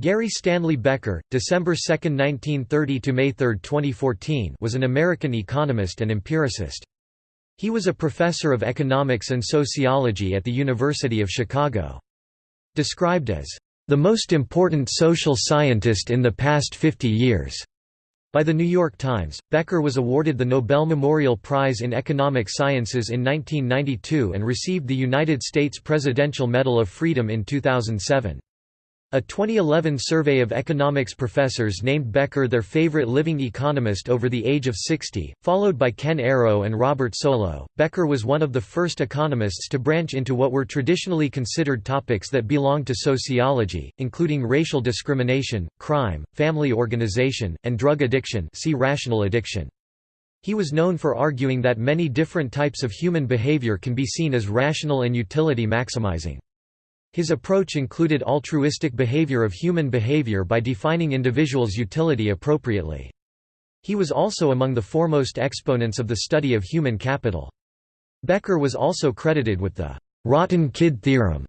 Gary Stanley Becker, December 2, 1930 to May 3, 2014, was an American economist and empiricist. He was a professor of economics and sociology at the University of Chicago. Described as the most important social scientist in the past 50 years. By The New York Times, Becker was awarded the Nobel Memorial Prize in Economic Sciences in 1992 and received the United States Presidential Medal of Freedom in 2007. A 2011 survey of economics professors named Becker their favorite living economist over the age of 60, followed by Ken Arrow and Robert Solow. Becker was one of the first economists to branch into what were traditionally considered topics that belonged to sociology, including racial discrimination, crime, family organization, and drug addiction. See rational addiction. He was known for arguing that many different types of human behavior can be seen as rational and utility maximizing. His approach included altruistic behavior of human behavior by defining individuals' utility appropriately. He was also among the foremost exponents of the study of human capital. Becker was also credited with the «rotten kid theorem».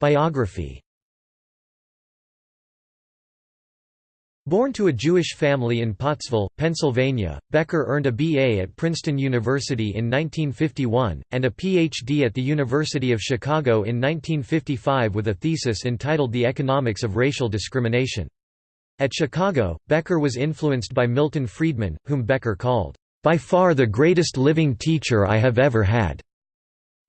Biography Born to a Jewish family in Pottsville, Pennsylvania, Becker earned a B.A. at Princeton University in 1951, and a Ph.D. at the University of Chicago in 1955 with a thesis entitled The Economics of Racial Discrimination. At Chicago, Becker was influenced by Milton Friedman, whom Becker called, "...by far the greatest living teacher I have ever had."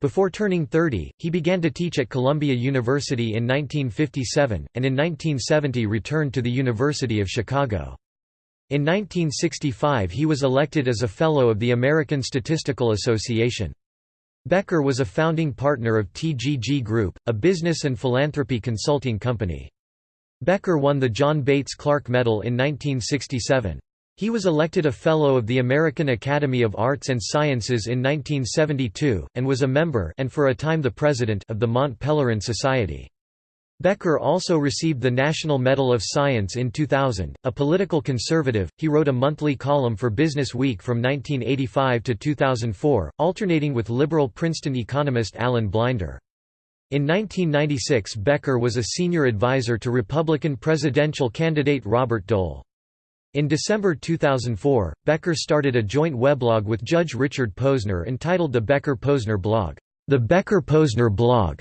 Before turning 30, he began to teach at Columbia University in 1957, and in 1970 returned to the University of Chicago. In 1965 he was elected as a Fellow of the American Statistical Association. Becker was a founding partner of TGG Group, a business and philanthropy consulting company. Becker won the John Bates Clark Medal in 1967. He was elected a Fellow of the American Academy of Arts and Sciences in 1972, and was a member and for a time the president of the Mont Pelerin Society. Becker also received the National Medal of Science in 2000. A political conservative, he wrote a monthly column for Business Week from 1985 to 2004, alternating with liberal Princeton economist Alan Blinder. In 1996 Becker was a senior advisor to Republican presidential candidate Robert Dole. In December 2004, Becker started a joint weblog with Judge Richard Posner entitled the Becker-Posner blog, The Becker-Posner blog,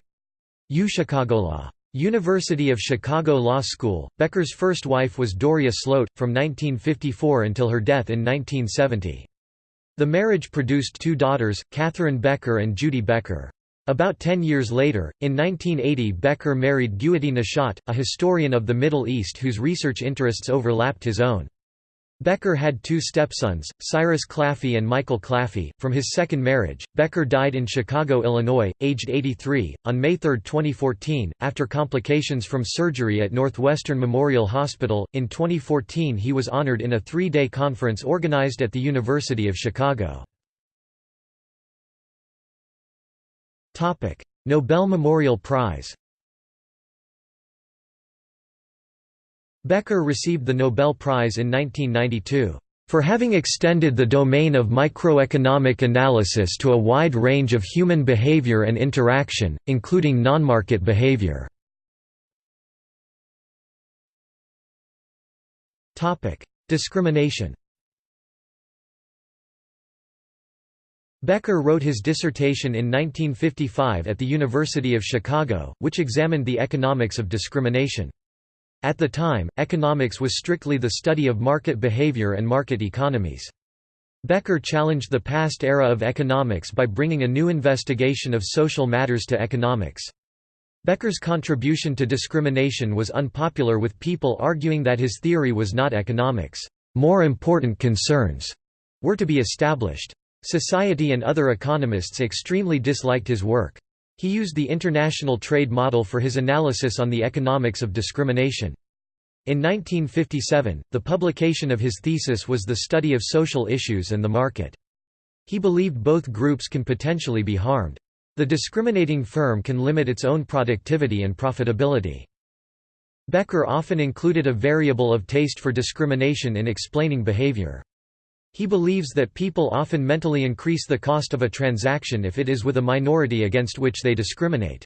UChicagoLaw. University of Chicago Law School. Becker's first wife was Doria Slote, from 1954 until her death in 1970. The marriage produced two daughters, Catherine Becker and Judy Becker. About ten years later, in 1980 Becker married Guity Nashat, a historian of the Middle East whose research interests overlapped his own. Becker had two stepsons, Cyrus Claffey and Michael Claffey, from his second marriage. Becker died in Chicago, Illinois, aged 83, on May 3, 2014, after complications from surgery at Northwestern Memorial Hospital. In 2014, he was honored in a three day conference organized at the University of Chicago. Nobel Memorial Prize Becker received the Nobel Prize in 1992 for having extended the domain of microeconomic analysis to a wide range of human behavior and interaction, including non-market behavior. Discrimination Becker wrote his dissertation in 1955 at the University of Chicago, which examined the economics of discrimination. At the time, economics was strictly the study of market behavior and market economies. Becker challenged the past era of economics by bringing a new investigation of social matters to economics. Becker's contribution to discrimination was unpopular with people arguing that his theory was not economics. More important concerns were to be established. Society and other economists extremely disliked his work. He used the international trade model for his analysis on the economics of discrimination. In 1957, the publication of his thesis was the study of social issues and the market. He believed both groups can potentially be harmed. The discriminating firm can limit its own productivity and profitability. Becker often included a variable of taste for discrimination in explaining behavior. He believes that people often mentally increase the cost of a transaction if it is with a minority against which they discriminate.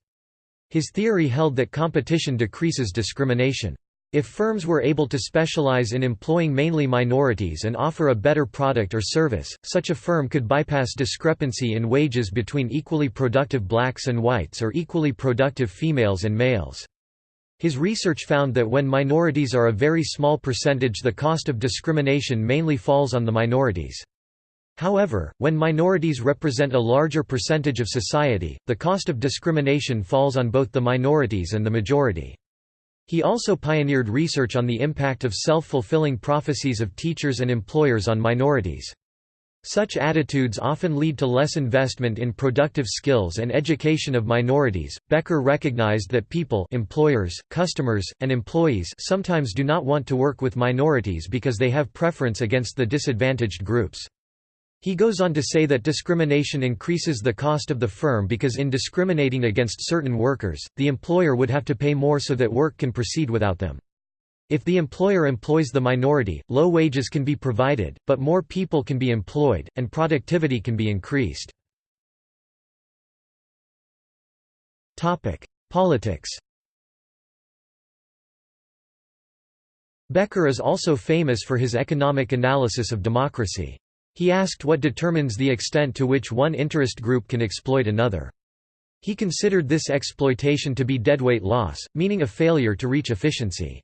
His theory held that competition decreases discrimination. If firms were able to specialize in employing mainly minorities and offer a better product or service, such a firm could bypass discrepancy in wages between equally productive blacks and whites or equally productive females and males. His research found that when minorities are a very small percentage the cost of discrimination mainly falls on the minorities. However, when minorities represent a larger percentage of society, the cost of discrimination falls on both the minorities and the majority. He also pioneered research on the impact of self-fulfilling prophecies of teachers and employers on minorities. Such attitudes often lead to less investment in productive skills and education of minorities. Becker recognized that people, employers, customers, and employees sometimes do not want to work with minorities because they have preference against the disadvantaged groups. He goes on to say that discrimination increases the cost of the firm because in discriminating against certain workers, the employer would have to pay more so that work can proceed without them. If the employer employs the minority, low wages can be provided, but more people can be employed, and productivity can be increased. Politics Becker is also famous for his economic analysis of democracy. He asked what determines the extent to which one interest group can exploit another. He considered this exploitation to be deadweight loss, meaning a failure to reach efficiency.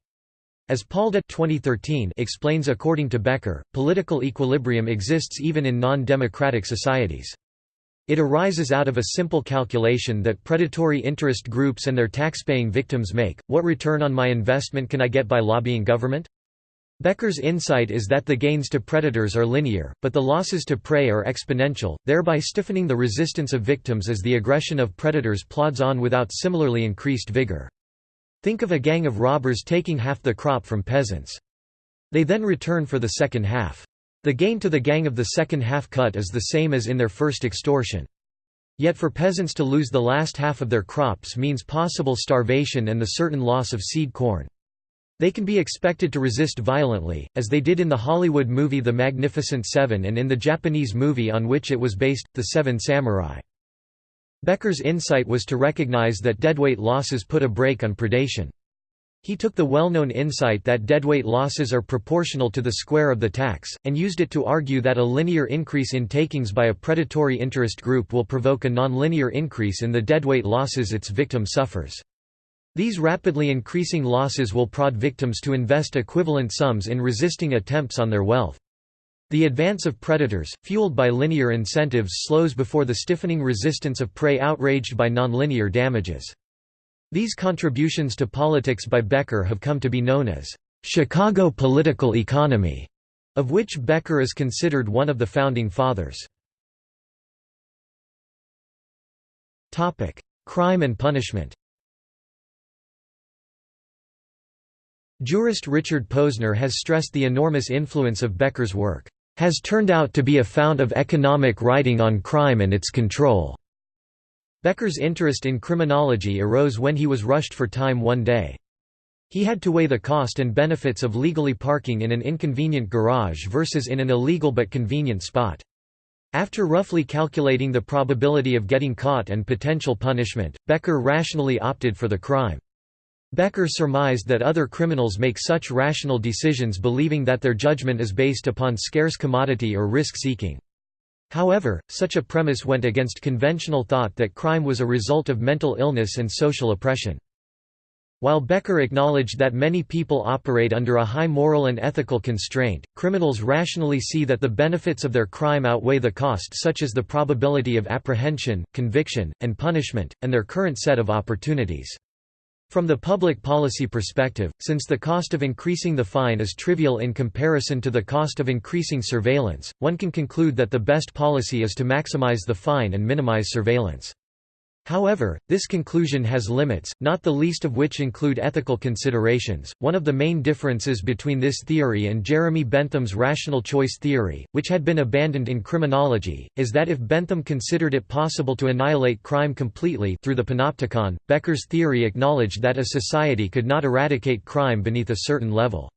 As Palda 2013 explains according to Becker, political equilibrium exists even in non-democratic societies. It arises out of a simple calculation that predatory interest groups and their taxpaying victims make, what return on my investment can I get by lobbying government? Becker's insight is that the gains to predators are linear, but the losses to prey are exponential, thereby stiffening the resistance of victims as the aggression of predators plods on without similarly increased vigor. Think of a gang of robbers taking half the crop from peasants. They then return for the second half. The gain to the gang of the second half cut is the same as in their first extortion. Yet for peasants to lose the last half of their crops means possible starvation and the certain loss of seed corn. They can be expected to resist violently, as they did in the Hollywood movie The Magnificent Seven and in the Japanese movie on which it was based, The Seven Samurai. Becker's insight was to recognize that deadweight losses put a brake on predation. He took the well-known insight that deadweight losses are proportional to the square of the tax, and used it to argue that a linear increase in takings by a predatory interest group will provoke a nonlinear increase in the deadweight losses its victim suffers. These rapidly increasing losses will prod victims to invest equivalent sums in resisting attempts on their wealth. The advance of predators, fueled by linear incentives slows before the stiffening resistance of prey outraged by nonlinear damages. These contributions to politics by Becker have come to be known as Chicago political economy, of which Becker is considered one of the founding fathers. Topic: Crime and punishment Jurist Richard Posner has stressed the enormous influence of Becker's work, "...has turned out to be a fount of economic writing on crime and its control." Becker's interest in criminology arose when he was rushed for time one day. He had to weigh the cost and benefits of legally parking in an inconvenient garage versus in an illegal but convenient spot. After roughly calculating the probability of getting caught and potential punishment, Becker rationally opted for the crime. Becker surmised that other criminals make such rational decisions believing that their judgment is based upon scarce commodity or risk-seeking. However, such a premise went against conventional thought that crime was a result of mental illness and social oppression. While Becker acknowledged that many people operate under a high moral and ethical constraint, criminals rationally see that the benefits of their crime outweigh the cost such as the probability of apprehension, conviction, and punishment, and their current set of opportunities. From the public policy perspective, since the cost of increasing the fine is trivial in comparison to the cost of increasing surveillance, one can conclude that the best policy is to maximize the fine and minimize surveillance. However, this conclusion has limits, not the least of which include ethical considerations. One of the main differences between this theory and Jeremy Bentham's rational choice theory, which had been abandoned in criminology, is that if Bentham considered it possible to annihilate crime completely through the panopticon, Becker's theory acknowledged that a society could not eradicate crime beneath a certain level.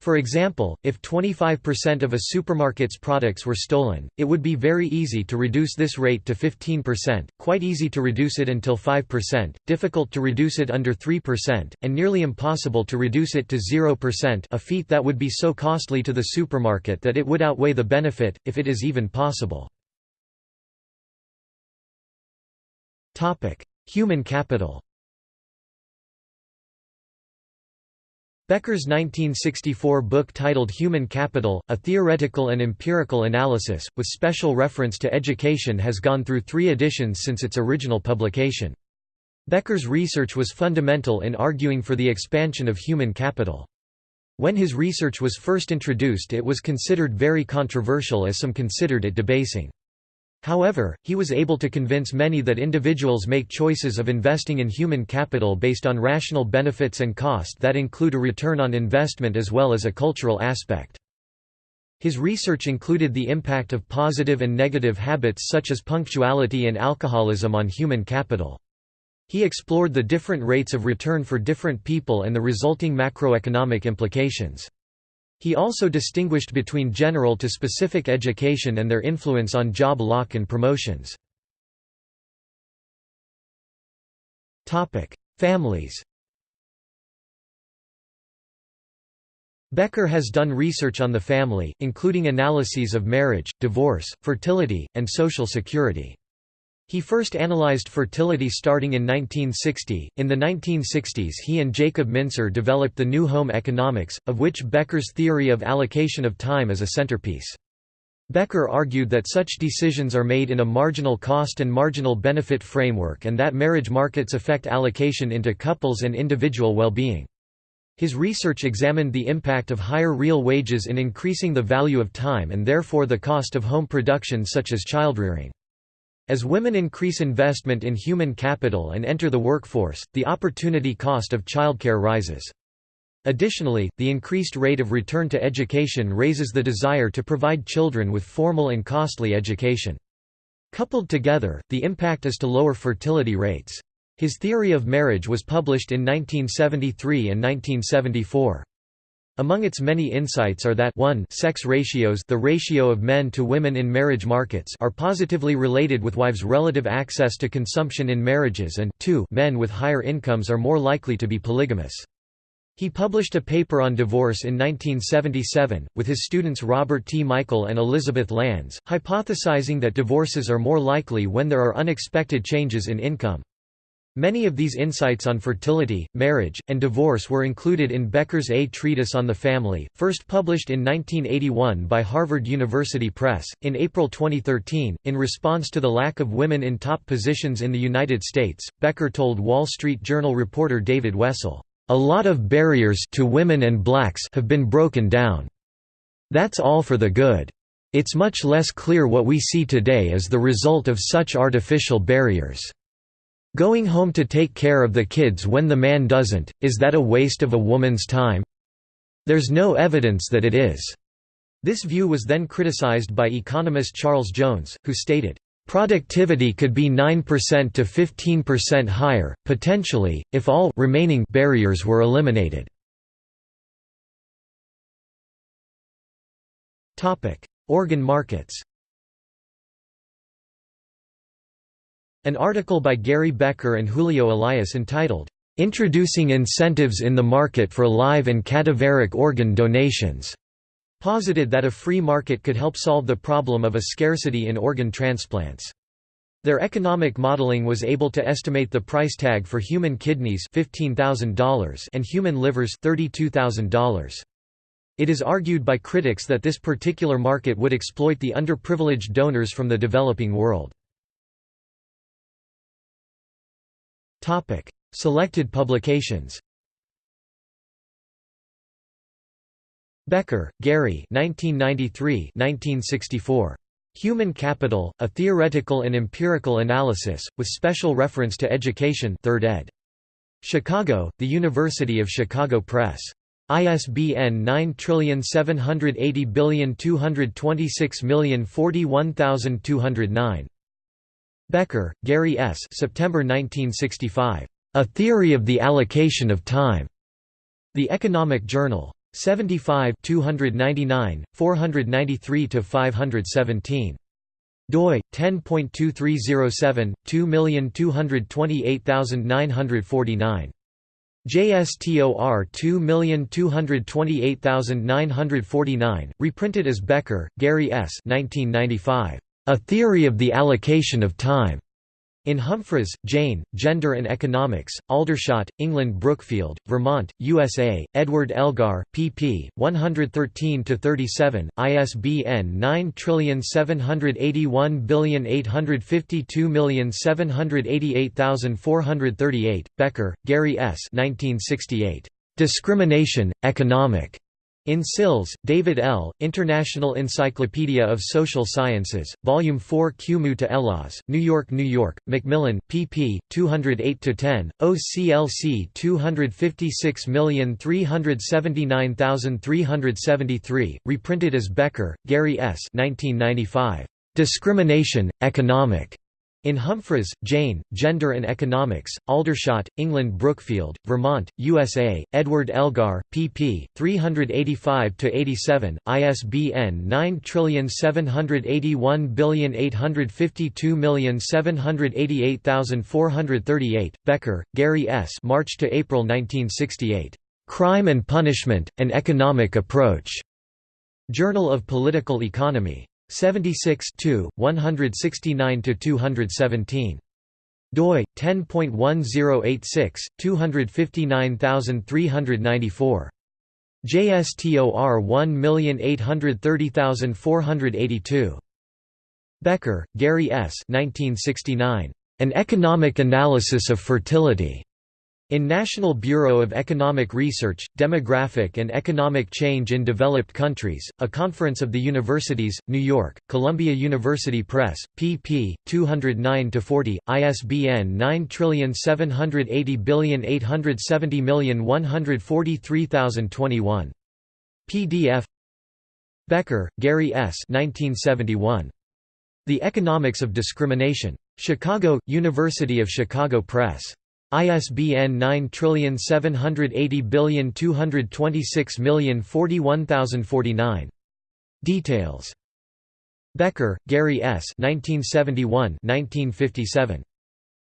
For example, if 25% of a supermarket's products were stolen, it would be very easy to reduce this rate to 15%, quite easy to reduce it until 5%, difficult to reduce it under 3%, and nearly impossible to reduce it to 0% a feat that would be so costly to the supermarket that it would outweigh the benefit, if it is even possible. Human capital Becker's 1964 book titled Human Capital, A Theoretical and Empirical Analysis, with special reference to education has gone through three editions since its original publication. Becker's research was fundamental in arguing for the expansion of human capital. When his research was first introduced it was considered very controversial as some considered it debasing. However, he was able to convince many that individuals make choices of investing in human capital based on rational benefits and cost that include a return on investment as well as a cultural aspect. His research included the impact of positive and negative habits such as punctuality and alcoholism on human capital. He explored the different rates of return for different people and the resulting macroeconomic implications. He also distinguished between general to specific education and their influence on job lock and promotions. Families Becker has done research on the family, including analyses of marriage, divorce, fertility, and social security. He first analyzed fertility starting in 1960. In the 1960s, he and Jacob Mincer developed the new home economics, of which Becker's theory of allocation of time is a centerpiece. Becker argued that such decisions are made in a marginal cost and marginal benefit framework and that marriage markets affect allocation into couples and individual well-being. His research examined the impact of higher real wages in increasing the value of time and therefore the cost of home production such as childrearing. As women increase investment in human capital and enter the workforce, the opportunity cost of childcare rises. Additionally, the increased rate of return to education raises the desire to provide children with formal and costly education. Coupled together, the impact is to lower fertility rates. His theory of marriage was published in 1973 and 1974. Among its many insights are that 1 sex ratios the ratio of men to women in marriage markets are positively related with wives' relative access to consumption in marriages and 2 men with higher incomes are more likely to be polygamous. He published a paper on divorce in 1977, with his students Robert T. Michael and Elizabeth Landes, hypothesizing that divorces are more likely when there are unexpected changes in income. Many of these insights on fertility, marriage, and divorce were included in Becker's A Treatise on the Family, first published in 1981 by Harvard University Press. In April 2013, in response to the lack of women in top positions in the United States, Becker told Wall Street Journal reporter David Wessel, A lot of barriers to women and blacks have been broken down. That's all for the good. It's much less clear what we see today as the result of such artificial barriers. Going home to take care of the kids when the man doesn't, is that a waste of a woman's time? There's no evidence that it is. This view was then criticized by economist Charles Jones, who stated, Productivity could be 9% to 15% higher, potentially, if all remaining barriers were eliminated. Organ markets An article by Gary Becker and Julio Elias entitled, "'Introducing Incentives in the Market for Live and Cadaveric Organ Donations' posited that a free market could help solve the problem of a scarcity in organ transplants. Their economic modeling was able to estimate the price tag for human kidneys $15,000 and human livers $32,000. It is argued by critics that this particular market would exploit the underprivileged donors from the developing world. Topic: Selected publications. Becker, Gary 1993-1964. Human Capital, A Theoretical and Empirical Analysis, with special reference to education 3rd ed. Chicago, The University of Chicago Press. ISBN 9780226041209. Becker, Gary S. September 1965. A Theory of the Allocation of Time. The Economic Journal. 75 299, 493–517. doi, 10.2307, 2228949. JSTOR 2228949, reprinted as Becker, Gary S. 1995. A Theory of the Allocation of Time. In Humphries, Jane, Gender and Economics, Aldershot, England Brookfield, Vermont, USA, Edward Elgar, pp. 113–37, ISBN 9781852788438, Becker, Gary S. 1968. Discrimination, Economic. In Sills, David L., International Encyclopedia of Social Sciences, Volume 4 Cumu to Elas, New York, New York, Macmillan, pp. 208–10, OCLC 256379373, reprinted as Becker, Gary S. 1995. Discrimination, Economic. In Humphries, Jane, Gender and Economics, Aldershot, England Brookfield, Vermont, USA, Edward Elgar, pp. 385–87, ISBN 9781852788438, Becker, Gary S. March to April 1968. Crime and Punishment, An Economic Approach. Journal of Political Economy. 76 169–217. doi 10.1086 259394 JSTOR 1830482 Becker, Gary S. 1969. An Economic Analysis of Fertility. In National Bureau of Economic Research, Demographic and Economic Change in Developed Countries, a conference of the universities, New York, Columbia University Press, pp. 209–40, ISBN 9780870143021. PDF Becker, Gary S. 1971. The Economics of Discrimination. Chicago, University of Chicago Press. ISBN 9780226041049. Details. Becker, Gary S. 1971 1957.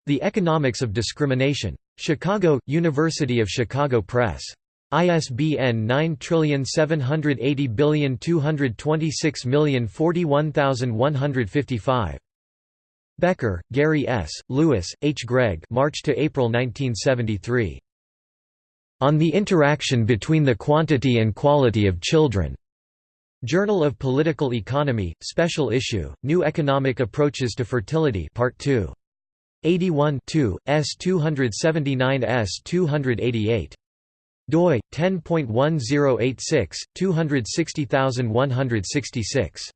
The Economics of Discrimination. Chicago, University of Chicago Press. ISBN 9780226041155. Becker, Gary S., Lewis, H. Gregg March to April 1973. On the Interaction Between the Quantity and Quality of Children. Journal of Political Economy, Special Issue, New Economic Approaches to Fertility Part 2. 81 S 279 S 288. doi 10.1086 260166.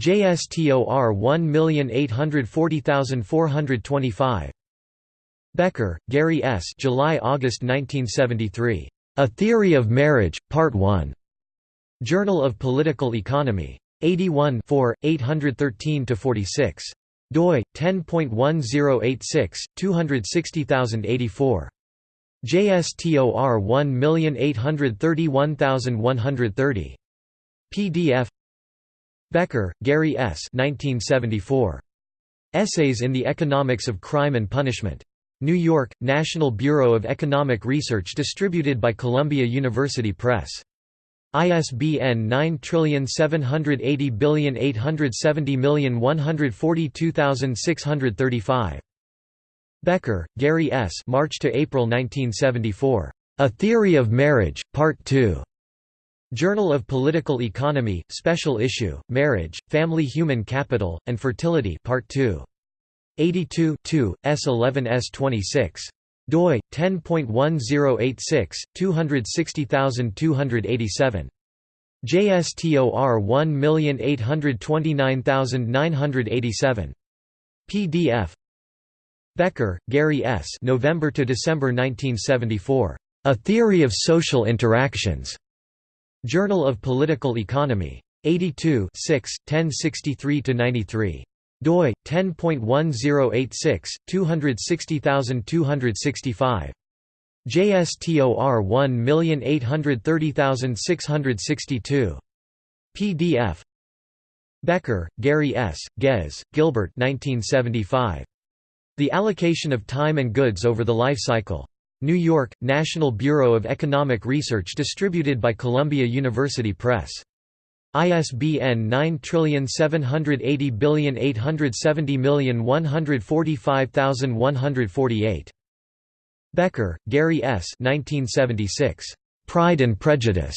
JSTOR 1840425. Becker, Gary S. July-August 1973. A Theory of Marriage, Part 1. Journal of Political Economy. 81 813–46. doi, 10.1086, 260084. JSTOR 1831130. PDF Becker, Gary S. 1974. Essays in the Economics of Crime and Punishment. New York, National Bureau of Economic Research distributed by Columbia University Press. ISBN 9780870142635. Becker, Gary S. March to April 1974. A Theory of Marriage, Part 2. Journal of Political Economy, Special Issue, Marriage, Family Human Capital, and Fertility Part 2. 82 S11 S26. doi 10.1086 260287. JSTOR 1829987. PDF Becker, Gary S. November to December 1974. A Theory of Social Interactions. Journal of Political Economy. 82 1063–93. doi, 10.1086, 260265. JSTOR 1830662. PDF Becker, Gary S., Ghez, Gilbert 1975. The Allocation of Time and Goods Over the Life Cycle. New York, National Bureau of Economic Research distributed by Columbia University Press. ISBN 9780870145148. Becker, Gary S. 1976. Pride and Prejudice.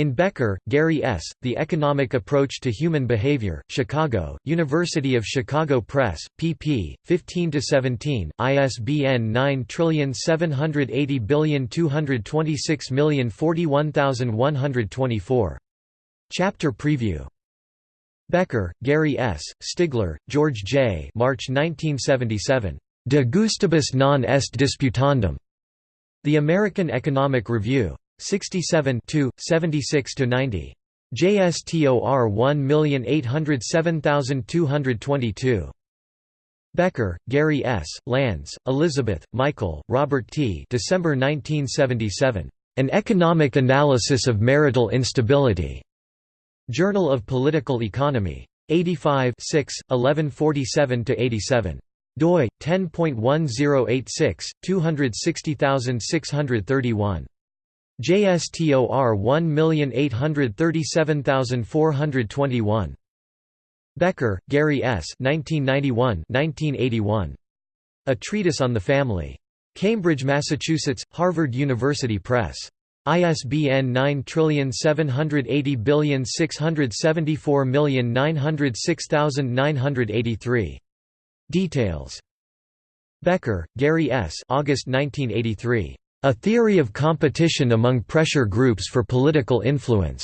In Becker, Gary S., The Economic Approach to Human Behavior, Chicago, University of Chicago Press, pp. 15–17, ISBN 9780226041124. Chapter preview Becker, Gary S., Stigler, George J. March 1977. De gustibus non est disputandum. The American Economic Review. 67 76–90. JSTOR 1807222. Becker, Gary S., Landes, Elizabeth, Michael, Robert T. December 1977. An Economic Analysis of Marital Instability. Journal of Political Economy. 85 1147–87 doi 10.1086 260631 JSTOR 1837421 Becker, Gary S. 1991 1981. A Treatise on the Family. Cambridge, Massachusetts, Harvard University Press. ISBN 9780674906983. Details. Becker, Gary S. August 1983. A Theory of Competition Among Pressure Groups for Political Influence.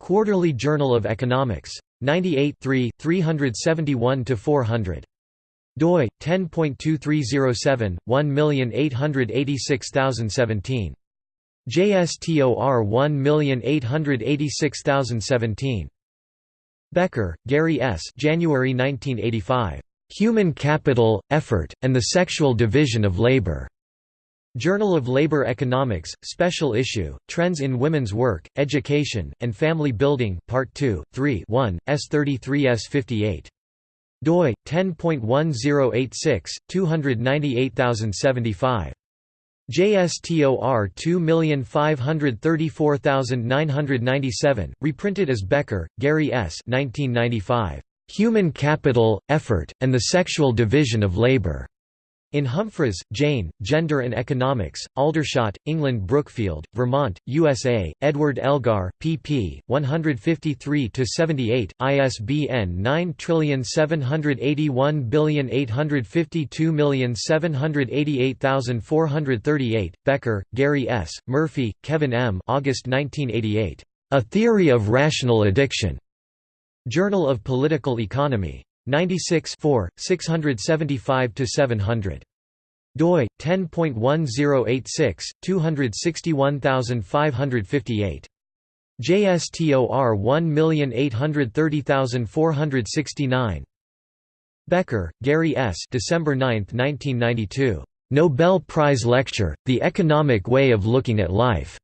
Quarterly Journal of Economics. 98 371–400 doi 10.2307 1886017 JSTOR 1886017 Becker, Gary S. January 1985. Human Capital, Effort, and the Sexual Division of Labor. Journal of Labor Economics, Special Issue, Trends in Women's Work, Education, and Family Building, Part 2, 3 1, S33S58. doi, 10.1086, 298075. JSTOR 2534997, reprinted as Becker, Gary S. 1995. Human Capital, Effort, and the Sexual Division of Labor. In Humphries, Jane, Gender and Economics, Aldershot, England Brookfield, Vermont, USA, Edward Elgar, pp. 153–78, ISBN 9781852788438, Becker, Gary S., Murphy, Kevin M. August 1988. A Theory of Rational Addiction. Journal of Political Economy. 96 675–700. doi 10.1086 261558. JSTOR 1830469. Becker, Gary S. December 9, 1992. Nobel Prize Lecture: The Economic Way of Looking at Life.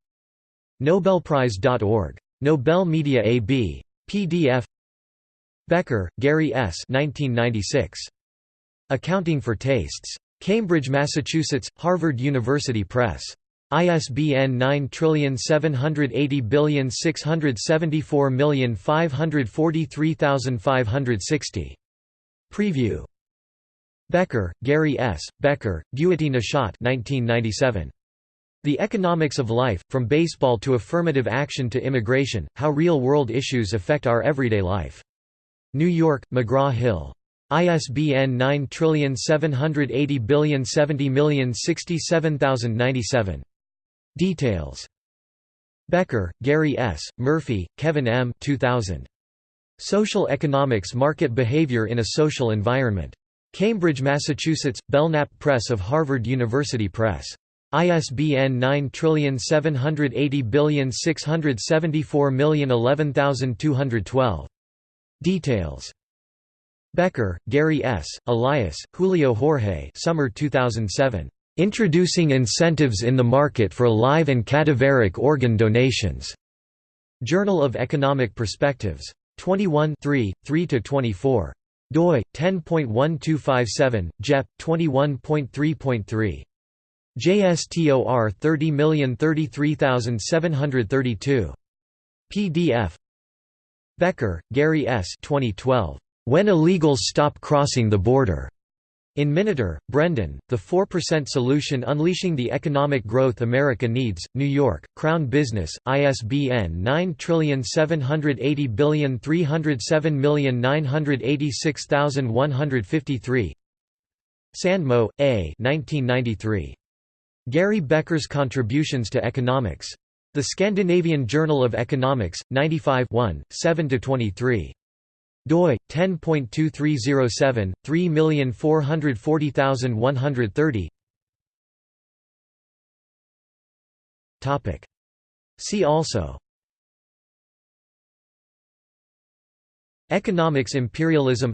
Nobelprize.org. Nobel Media AB. PDF Becker, Gary S. 1996. Accounting for Tastes. Cambridge, Massachusetts, Harvard University Press. ISBN 9780674543560. Preview. Becker, Gary S., Becker, Guity Nashat 1997. The Economics of Life, From Baseball to Affirmative Action to Immigration, How Real-World Issues Affect Our Everyday Life. New York, McGraw-Hill. ISBN 9780070067097. Details. Becker, Gary S., Murphy, Kevin M. 2000. Social Economics Market Behavior in a Social Environment. Cambridge, Massachusetts, Belknap Press of Harvard University Press. ISBN 9780674011212. Details. Becker, Gary S., Elias, Julio Jorge Summer 2007. Introducing incentives in the market for live and cadaveric organ donations. Journal of Economic Perspectives. 21 3–24 doi 10.1257 jep 21.3.3 JSTOR 30033732 PDF Becker, Gary S. 2012. When Illegals Stop Crossing the Border. In Miniter, Brendan, The 4% Solution Unleashing the Economic Growth America Needs, New York, Crown Business, ISBN 9780307986153 Sandmo, A. 1993. Gary Becker's Contributions to Economics. The Scandinavian Journal of Economics, 95 7–23 doi 10.2307 3440130 topic. See also. Economics imperialism.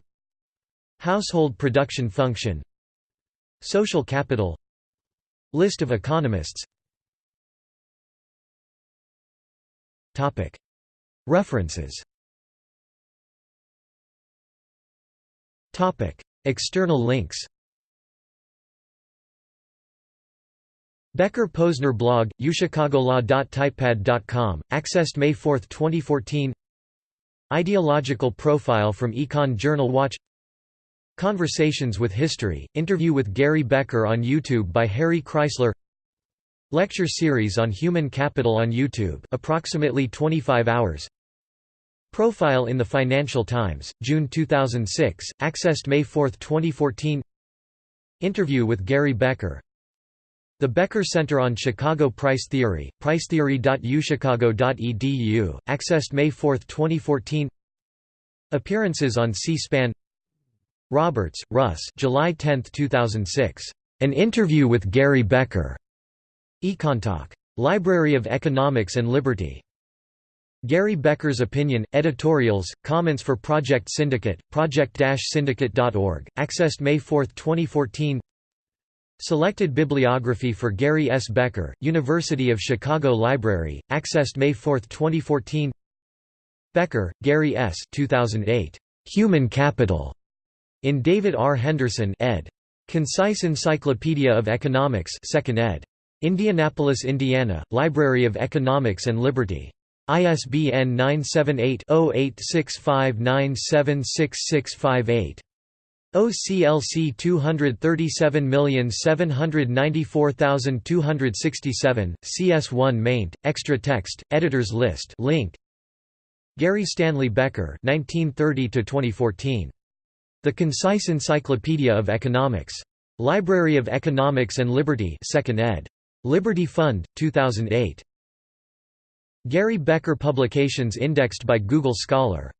Household production function. Social capital. List of economists references. External links. Becker-Posner blog, uchicagolaw.typepad.com, accessed May 4, 2014 Ideological profile from Econ Journal Watch. Conversations with History, interview with Gary Becker on YouTube by Harry Kreisler Lecture series on human capital on YouTube approximately 25 hours. Profile in the Financial Times, June 2006, accessed May 4, 2014 Interview with Gary Becker. The Becker Center on Chicago Price Theory, pricetheory.uchicago.edu, accessed May 4, 2014 Appearances on C-SPAN. Roberts, Russ July 10, 2006. An interview with Gary Becker. Econtalk. Library of Economics and Liberty. Gary Becker's Opinion, editorials, comments for Project Syndicate, project-syndicate.org, accessed May 4, 2014 Selected bibliography for Gary S. Becker, University of Chicago Library, accessed May 4, 2014 Becker, Gary S. 2008. Human Capital. In David R. Henderson ed. Concise Encyclopedia of Economics 2nd ed. Indianapolis, Indiana, Library of Economics and Liberty. ISBN 978-0865976658. OCLC 237794267, CS1 maint, extra text, editors list link. Gary Stanley Becker 1930 The Concise Encyclopedia of Economics. Library of Economics and Liberty 2nd ed. Liberty Fund, 2008. Gary Becker Publications indexed by Google Scholar